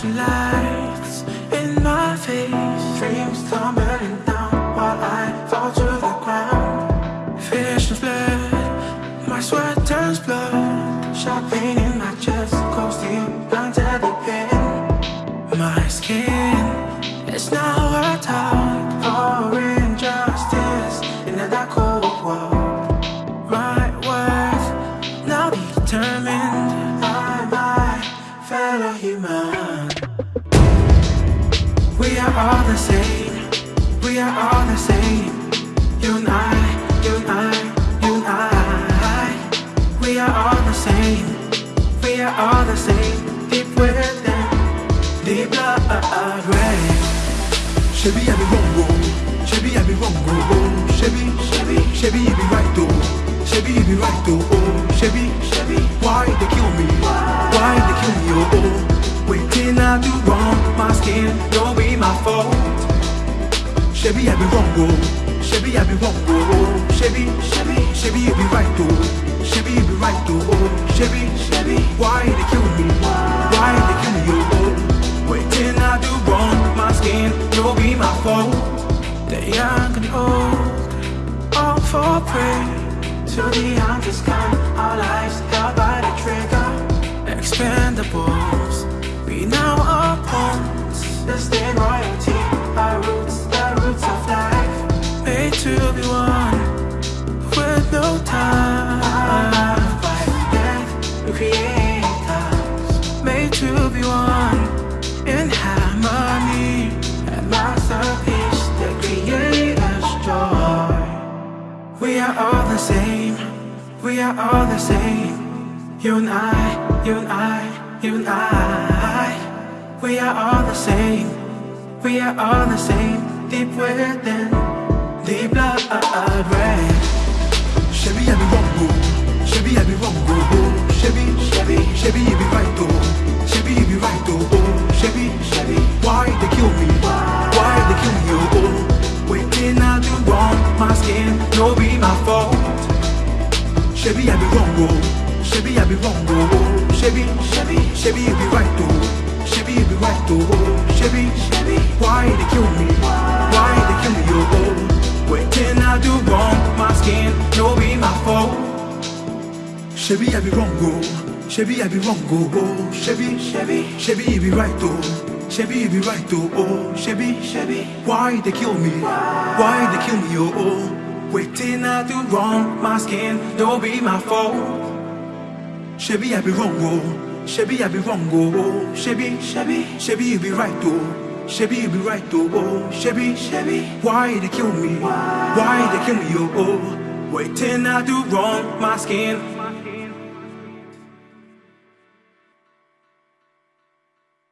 flashing lights in my face. Dreams tumbling down while I fall to the ground. Visions blurred, my sweat turns blood. Sharp pain in my chest, cold to under the pain My skin is now a target for injustice In the dark cold world. My words, now determined by my fellow human. Are all the same. We are all the same. You and I, you and I, you and I. We are all the same. We are all the same. Deep within, deep blood red. Chevy, I be wrong, oh. Chevy, I be wrong, oh. oh. Chevy, Chevy, Chevy, you be right, oh. Chevy, you be right, oh. oh. Chevy, Chevy, why they kill me? Why they kill me, oh. oh. Waiting I do wrong, my skin don't be my fault. Chevy, I be wrong, oh. Chevy, I be wrong, oh. Chevy, Chevy, Chevy, you be right, oh. Chevy, you be right, oh. Chevy, Chevy, why they kill me? Why they kill me, oh. oh. Waiting I do wrong, my skin don't be my fault. The young and old, all for prey. To the youngest kind, our lives are all the same, we are all the same. You and I, you and I, you and I. We are all the same, we are all the same. Deep within, Chevy, I be wrong, oh. Chevy, I be wrong, oh. Chevy, Chevy, Chevy, you be right, oh. Chevy, you be right, oh. Chevy, Chevy, why they kill me? Why they kill me, oh. oh. Waiting I do wrong, my skin no be my fault. Chevy, I be wrong, oh. Chevy, I be wrong, oh. oh. Chevy, Chevy, you be right, oh. Chevy, you be right, oh. oh. Chevy, why they kill me? Why they kill me, oh. Waiting I do wrong, my skin don't be my fault. Chevy, I be wrong, oh. Chevy, I be wrong, oh. Chevy, Chevy, Chevy, you be right, oh. Chevy, you be right, oh. Chevy, Chevy, why they kill me? Why they kill me, oh. oh. Waiting I do wrong, my skin